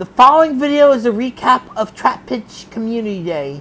The following video is a recap of Trapinch Community Day.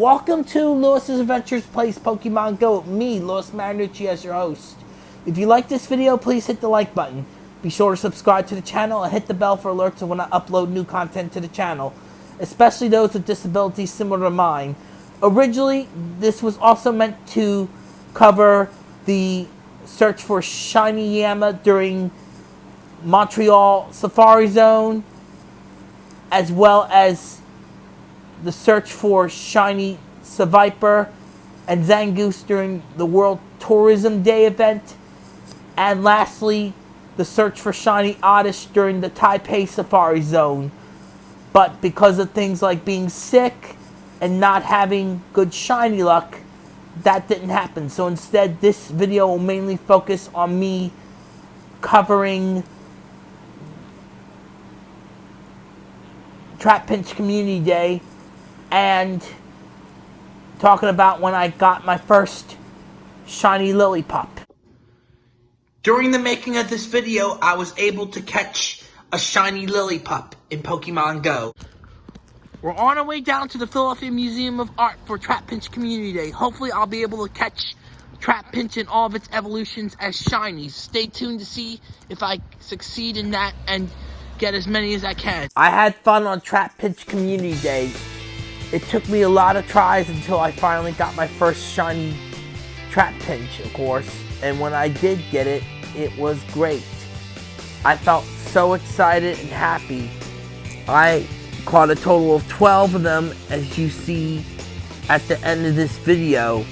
Welcome to Lewis's Adventures Plays Pokemon Go with me, Lewis Marinucci, as your host. If you like this video, please hit the like button. Be sure to subscribe to the channel and hit the bell for alerts when I upload new content to the channel, especially those with disabilities similar to mine. Originally, this was also meant to cover the search for Shiny Yanma during Montreal Safari Zone, as well as the search for shiny Seviper and Zangoose during the World Tourism Day event. And lastly, the search for shiny Oddish during the Taipei Safari Zone. But because of things like being sick and not having good shiny luck, that didn't happen. So instead, this video will mainly focus on me covering Trapinch Community Day and talking about when I got my first shiny Lillipup. During the making of this video, I was able to catch a shiny Lillipup in Pokemon Go. We're on our way down to the Philadelphia Museum of Art for Trapinch Community Day. Hopefully I'll be able to catch Trapinch in all of its evolutions as shinies. Stay tuned to see if I succeed in that and get as many as I can. I had fun on Trapinch Community Day. It took me a lot of tries until I finally got my first shiny Trapinch, of course. And when I did get it, it was great. I felt so excited and happy. I caught a total of 12 of them, as you see at the end of this video.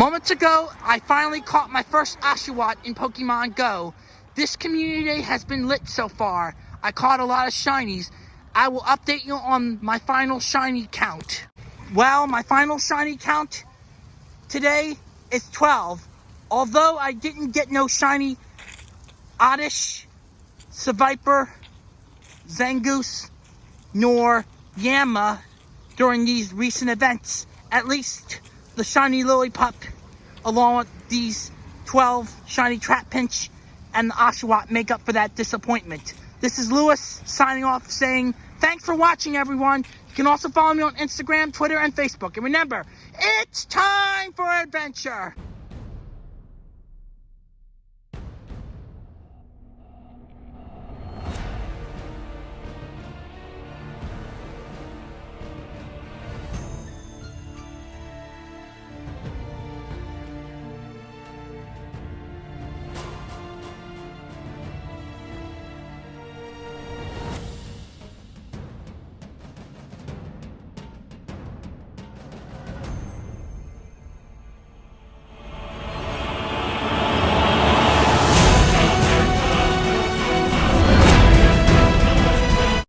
Moments ago, I finally caught my first Oshawott in Pokemon Go. This community has been lit so far. I caught a lot of shinies. I will update you on my final shiny count. Well, my final shiny count today is 12. Although I didn't get no shiny Oddish, Seviper, Zangoose, nor Yanma during these recent events. At least the shiny Lillipup along with these 12 shiny Trapinch and the Oshawott make up for that disappointment. This is Lewis signing off saying thanks for watching everyone. You can also follow me on Instagram, Twitter, and Facebook. And remember, it's time for adventure.